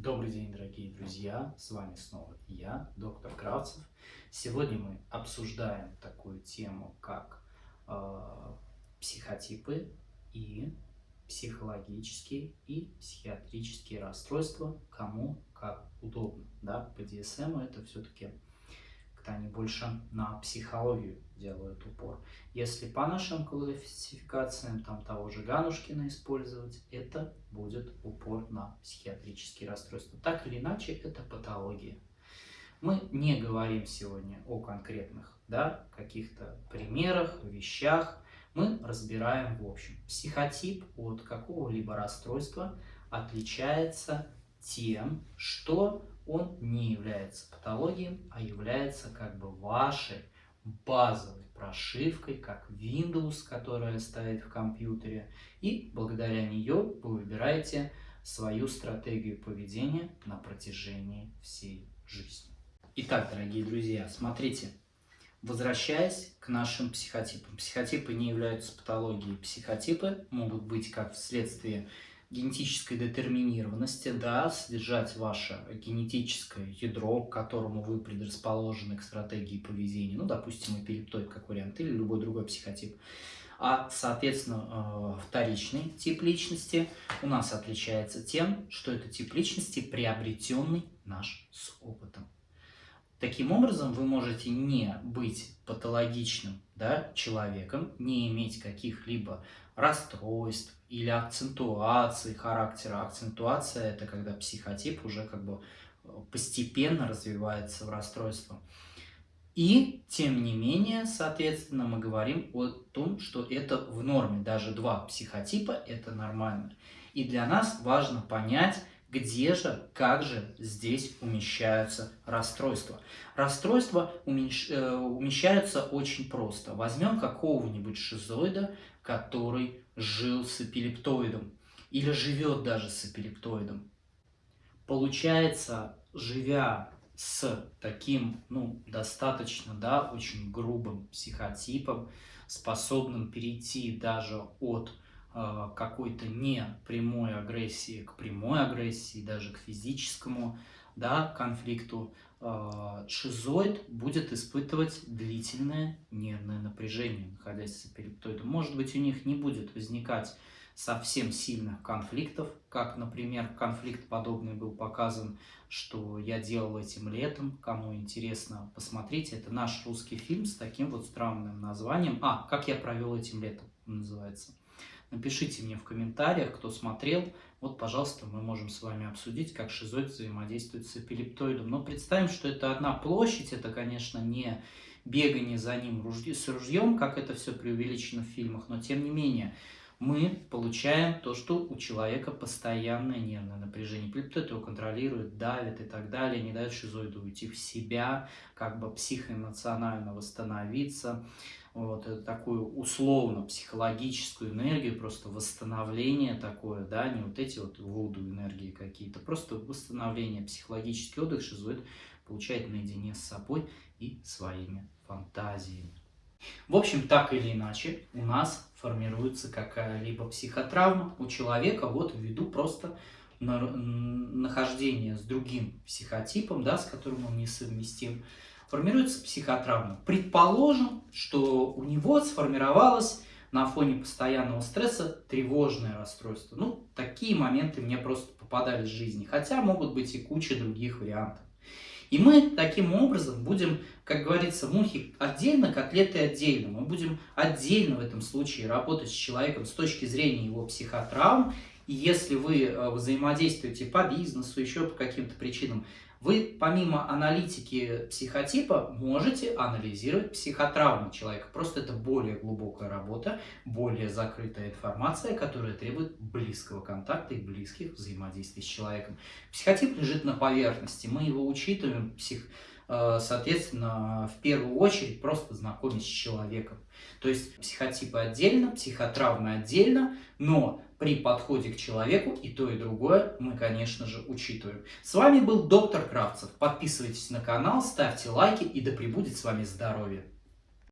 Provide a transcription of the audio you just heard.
Добрый день, дорогие друзья! С вами снова я, доктор Кравцев. Сегодня мы обсуждаем такую тему, как э, психотипы и психологические и психиатрические расстройства, кому как удобно. Да? По DSM это все-таки они больше на психологию делают упор. Если по нашим классификациям, там того же Ганушкина использовать, это будет упор на психиатрические расстройства. Так или иначе, это патология. Мы не говорим сегодня о конкретных да, каких-то примерах, вещах. Мы разбираем в общем. Психотип от какого-либо расстройства отличается тем, что он не является патологией, а является как бы вашей базовой прошивкой, как Windows, которая стоит в компьютере, и благодаря нее вы выбираете свою стратегию поведения на протяжении всей жизни. Итак, дорогие друзья, смотрите, возвращаясь к нашим психотипам. Психотипы не являются патологией. Психотипы могут быть как вследствие генетической детерминированности, да, содержать ваше генетическое ядро, к которому вы предрасположены к стратегии поведения, ну, допустим, эпилептоид как вариант, или любой другой психотип. А, соответственно, э, вторичный тип личности у нас отличается тем, что это тип личности приобретенный наш с опытом. Таким образом, вы можете не быть патологичным да, человеком, не иметь каких-либо расстройств или акцентуации характера. Акцентуация – это когда психотип уже как бы э, постепенно развивается в расстройство. И, тем не менее, соответственно, мы говорим о том, что это в норме. Даже два психотипа – это нормально. И для нас важно понять, где же, как же здесь умещаются расстройства? Расстройства умещ... Э, умещаются очень просто. Возьмем какого-нибудь шизоида, который жил с эпилептоидом или живет даже с эпилептоидом. Получается, живя с таким, ну, достаточно, да, очень грубым психотипом, способным перейти даже от какой-то не прямой агрессии к прямой агрессии, даже к физическому да, конфликту, э, шизоид будет испытывать длительное нервное напряжение, находясь с эпилептоидом. Может быть, у них не будет возникать совсем сильных конфликтов, как, например, конфликт подобный был показан, что я делал этим летом. Кому интересно, посмотрите. Это наш русский фильм с таким вот странным названием. А, «Как я провел этим летом» называется. Напишите мне в комментариях, кто смотрел. Вот, пожалуйста, мы можем с вами обсудить, как шизоид взаимодействует с эпилептоидом. Но представим, что это одна площадь, это, конечно, не бегание за ним с ружьем, как это все преувеличено в фильмах, но тем не менее, мы получаем то, что у человека постоянное нервное напряжение. Эпилептоид его контролирует, давит и так далее, не дает шизоиду уйти в себя, как бы психоэмоционально восстановиться вот, такую условно-психологическую энергию, просто восстановление такое, да, не вот эти вот вуду энергии какие-то, просто восстановление, психологический отдых шизоид получает наедине с собой и своими фантазиями. В общем, так или иначе, у нас формируется какая-либо психотравма у человека вот ввиду просто нахождения с другим психотипом, да, с которым он несовместим, формируется психотравма. Предположим, что у него сформировалось на фоне постоянного стресса тревожное расстройство. Ну, такие моменты мне просто попадались в жизни, хотя могут быть и куча других вариантов. И мы таким образом будем, как говорится, мухи отдельно, котлеты отдельно. Мы будем отдельно в этом случае работать с человеком с точки зрения его психотравм. Если вы э, взаимодействуете по бизнесу, еще по каким-то причинам, вы помимо аналитики психотипа можете анализировать психотравму человека. Просто это более глубокая работа, более закрытая информация, которая требует близкого контакта и близких взаимодействий с человеком. Психотип лежит на поверхности, мы его учитываем, псих, соответственно, в первую очередь просто знакомясь с человеком. То есть психотипы отдельно, психотравмы отдельно, но при подходе к человеку и то, и другое мы, конечно же, учитываем. С вами был доктор Кравцев. Подписывайтесь на канал, ставьте лайки и да пребудет с вами здоровье.